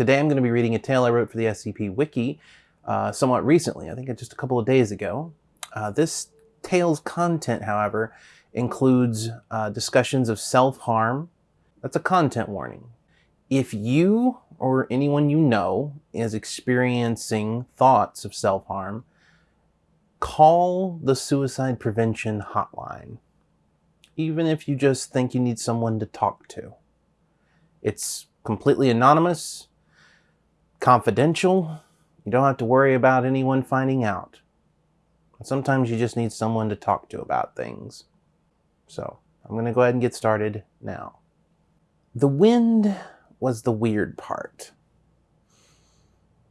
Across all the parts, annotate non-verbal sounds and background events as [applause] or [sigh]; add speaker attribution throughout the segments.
Speaker 1: Today I'm going to be reading a tale I wrote for the SCP Wiki uh, somewhat recently, I think just a couple of days ago. Uh, this tale's content, however, includes uh, discussions of self-harm. That's a content warning. If you or anyone you know is experiencing thoughts of self-harm, call the suicide prevention hotline, even if you just think you need someone to talk to. It's completely anonymous confidential. You don't have to worry about anyone finding out. Sometimes you just need someone to talk to about things. So I'm going to go ahead and get started now. The wind was the weird part.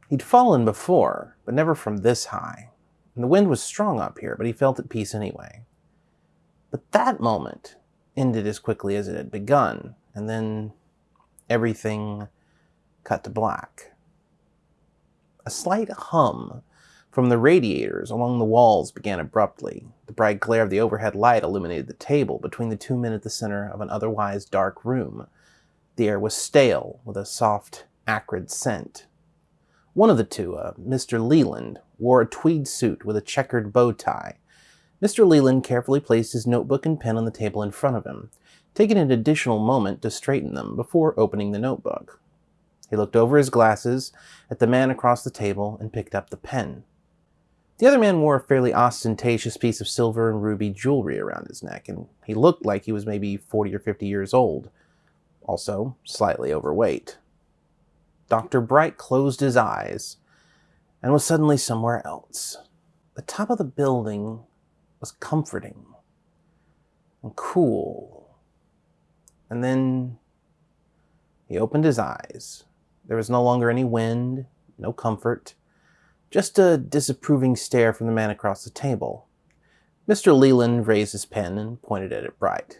Speaker 1: He'd fallen before, but never from this high. And the wind was strong up here, but he felt at peace anyway. But that moment ended as quickly as it had begun, and then everything cut to black. A slight hum from the radiators along the walls began abruptly. The bright glare of the overhead light illuminated the table between the two men at the center of an otherwise dark room. The air was stale, with a soft, acrid scent. One of the two, uh, Mr. Leland, wore a tweed suit with a checkered bow tie. Mr. Leland carefully placed his notebook and pen on the table in front of him, taking an additional moment to straighten them before opening the notebook. He looked over his glasses at the man across the table and picked up the pen. The other man wore a fairly ostentatious piece of silver and ruby jewelry around his neck, and he looked like he was maybe 40 or 50 years old, also slightly overweight. Dr. Bright closed his eyes and was suddenly somewhere else. The top of the building was comforting and cool. And then he opened his eyes there was no longer any wind, no comfort, just a disapproving stare from the man across the table. Mr. Leland raised his pen and pointed at it Bright.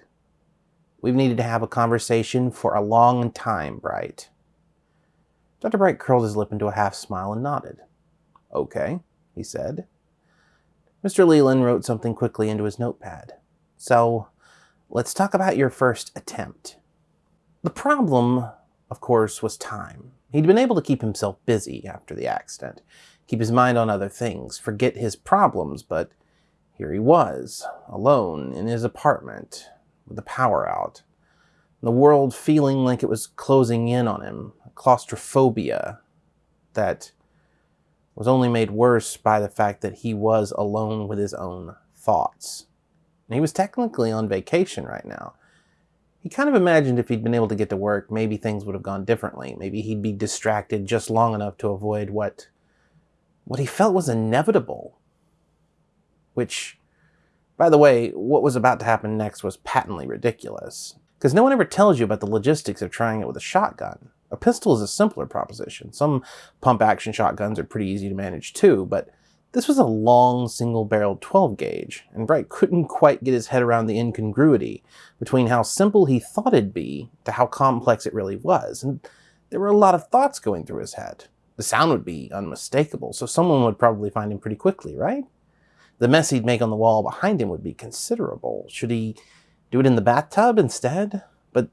Speaker 1: We've needed to have a conversation for a long time, Bright. Dr. Bright curled his lip into a half smile and nodded. Okay, he said. Mr. Leland wrote something quickly into his notepad. So, let's talk about your first attempt. The problem, of course, was time. He'd been able to keep himself busy after the accident, keep his mind on other things, forget his problems, but here he was, alone in his apartment, with the power out, the world feeling like it was closing in on him, claustrophobia that was only made worse by the fact that he was alone with his own thoughts. And he was technically on vacation right now. He kind of imagined if he'd been able to get to work, maybe things would have gone differently. Maybe he'd be distracted just long enough to avoid what, what he felt was inevitable. Which, by the way, what was about to happen next was patently ridiculous. Because no one ever tells you about the logistics of trying it with a shotgun. A pistol is a simpler proposition. Some pump-action shotguns are pretty easy to manage too, but this was a long single-barreled 12 gauge, and Bright couldn't quite get his head around the incongruity between how simple he thought it'd be to how complex it really was, and there were a lot of thoughts going through his head. The sound would be unmistakable, so someone would probably find him pretty quickly, right? The mess he'd make on the wall behind him would be considerable. Should he do it in the bathtub instead? But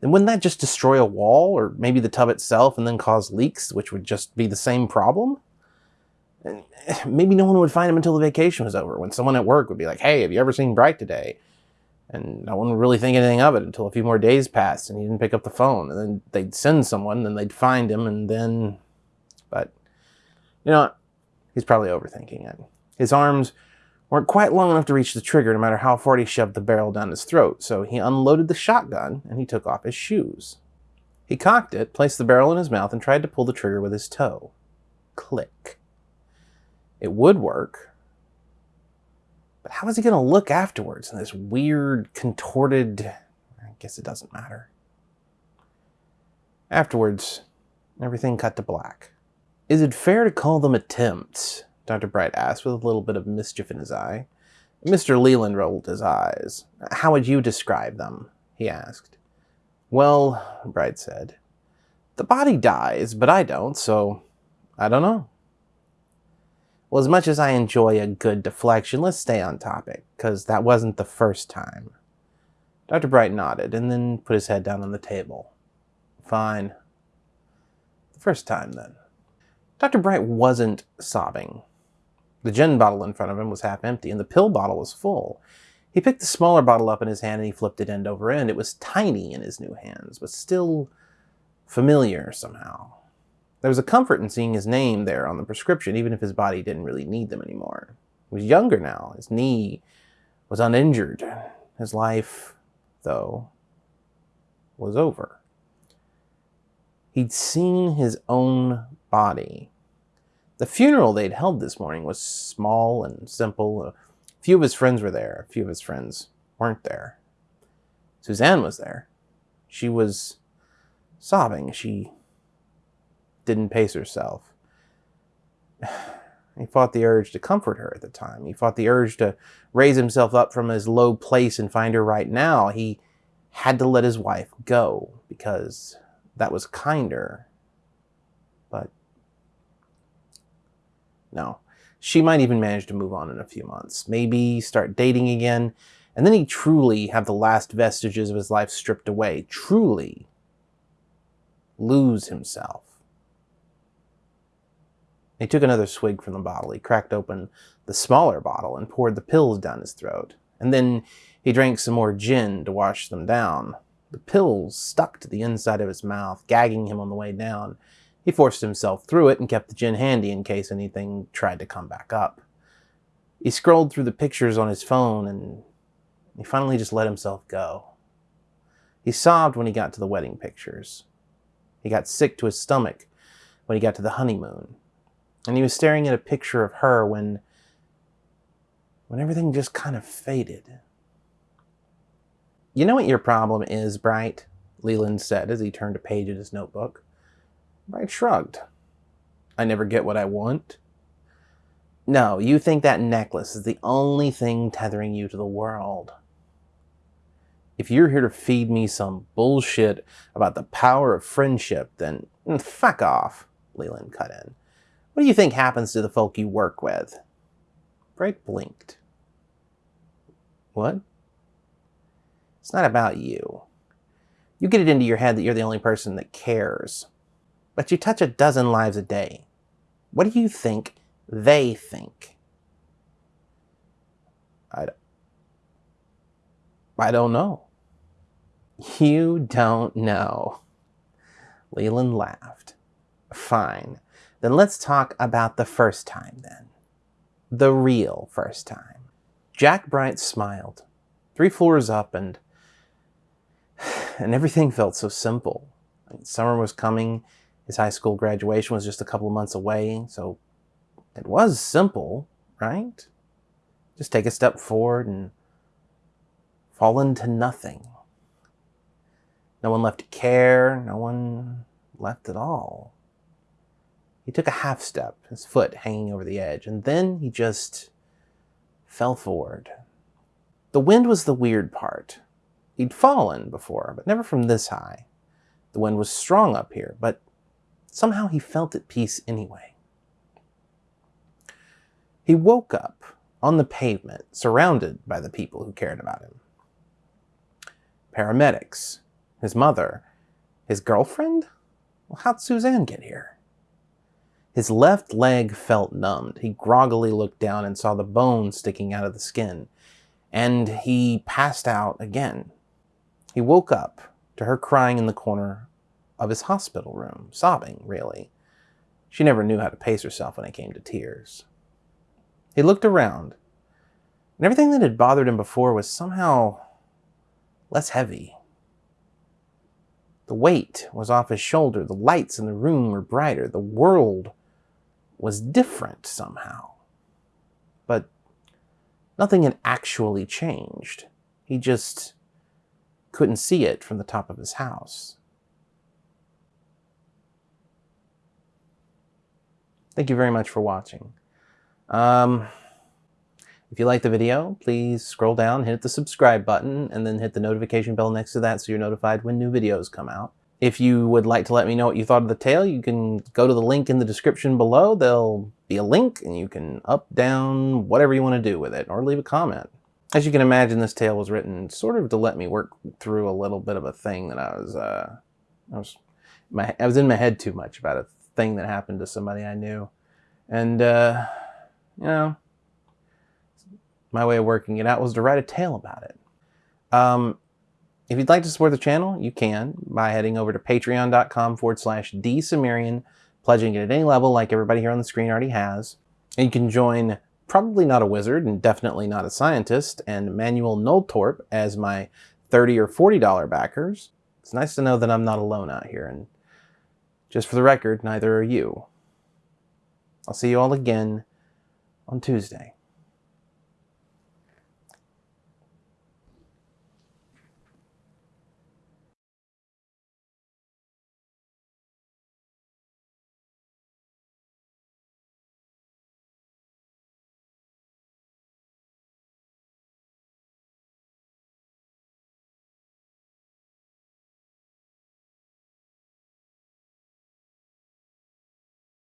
Speaker 1: then wouldn't that just destroy a wall, or maybe the tub itself, and then cause leaks, which would just be the same problem? And [sighs] maybe no one would find him until the vacation was over, when someone at work would be like, hey, have you ever seen Bright today? And no one would really think anything of it until a few more days passed and he didn't pick up the phone. And then they'd send someone, and they'd find him, and then... But, you know, he's probably overthinking it. His arms weren't quite long enough to reach the trigger no matter how far he shoved the barrel down his throat, so he unloaded the shotgun and he took off his shoes. He cocked it, placed the barrel in his mouth, and tried to pull the trigger with his toe. Click. It would work. But how is he going to look afterwards in this weird, contorted... I guess it doesn't matter. Afterwards, everything cut to black. Is it fair to call them attempts? Dr. Bright asked with a little bit of mischief in his eye. Mr. Leland rolled his eyes. How would you describe them? he asked. Well, Bright said, the body dies, but I don't, so I don't know. Well, as much as I enjoy a good deflection, let's stay on topic, because that wasn't the first time. Dr. Bright nodded, and then put his head down on the table. Fine. The First time, then. Dr. Bright wasn't sobbing. The gin bottle in front of him was half empty, and the pill bottle was full. He picked the smaller bottle up in his hand and he flipped it end over end. It was tiny in his new hands, but still familiar somehow. There was a comfort in seeing his name there on the prescription, even if his body didn't really need them anymore. He was younger now. His knee was uninjured. His life, though, was over. He'd seen his own body. The funeral they'd held this morning was small and simple. A few of his friends were there. A few of his friends weren't there. Suzanne was there. She was sobbing. She didn't pace herself. [sighs] He fought the urge to comfort her at the time. He fought the urge to raise himself up from his low place and find her right now. He had to let his wife go because that was kinder. But no. She might even manage to move on in a few months. Maybe start dating again. And then he'd truly have the last vestiges of his life stripped away. Truly lose himself. He took another swig from the bottle. He cracked open the smaller bottle and poured the pills down his throat. And then he drank some more gin to wash them down. The pills stuck to the inside of his mouth, gagging him on the way down. He forced himself through it and kept the gin handy in case anything tried to come back up. He scrolled through the pictures on his phone and he finally just let himself go. He sobbed when he got to the wedding pictures. He got sick to his stomach when he got to the honeymoon. And he was staring at a picture of her when when everything just kind of faded. You know what your problem is, Bright? Leland said as he turned a page in his notebook. Bright shrugged. I never get what I want. No, you think that necklace is the only thing tethering you to the world. If you're here to feed me some bullshit about the power of friendship, then mm, fuck off, Leland cut in. What do you think happens to the folk you work with? Bright blinked. What? It's not about you. You get it into your head that you're the only person that cares. But you touch a dozen lives a day. What do you think they think? I, I don't know. You don't know. Leland laughed. Fine. Then let's talk about the first time then. The real first time. Jack Bright smiled. Three floors up and [sighs] and everything felt so simple. Summer was coming. His high school graduation was just a couple of months away, so it was simple, right? Just take a step forward and fall into nothing. No one left to care, no one left at all. He took a half step, his foot hanging over the edge, and then he just fell forward. The wind was the weird part. He'd fallen before, but never from this high. The wind was strong up here, but somehow he felt at peace anyway. He woke up on the pavement, surrounded by the people who cared about him. Paramedics, his mother, his girlfriend? Well, how'd Suzanne get here? His left leg felt numbed. He groggily looked down and saw the bone sticking out of the skin. And he passed out again. He woke up to her crying in the corner of his hospital room, sobbing, really. She never knew how to pace herself when it came to tears. He looked around, and everything that had bothered him before was somehow less heavy. The weight was off his shoulder, the lights in the room were brighter, the world was different somehow. But nothing had actually changed. He just couldn't see it from the top of his house. Thank you very much for watching. Um, if you like the video, please scroll down, hit the subscribe button, and then hit the notification bell next to that so you're notified when new videos come out. If you would like to let me know what you thought of the tale, you can go to the link in the description below. There'll be a link and you can up, down, whatever you want to do with it, or leave a comment. As you can imagine, this tale was written sort of to let me work through a little bit of a thing that I was, uh, I was my I was in my head too much about a thing that happened to somebody I knew, and uh, you know, my way of working it out was to write a tale about it. Um, if you'd like to support the channel, you can by heading over to patreon.com forward slash dsumerian, pledging it at any level like everybody here on the screen already has. And you can join probably not a wizard and definitely not a scientist and Manuel Noltorp as my 30 or $40 backers. It's nice to know that I'm not alone out here and just for the record, neither are you. I'll see you all again on Tuesday.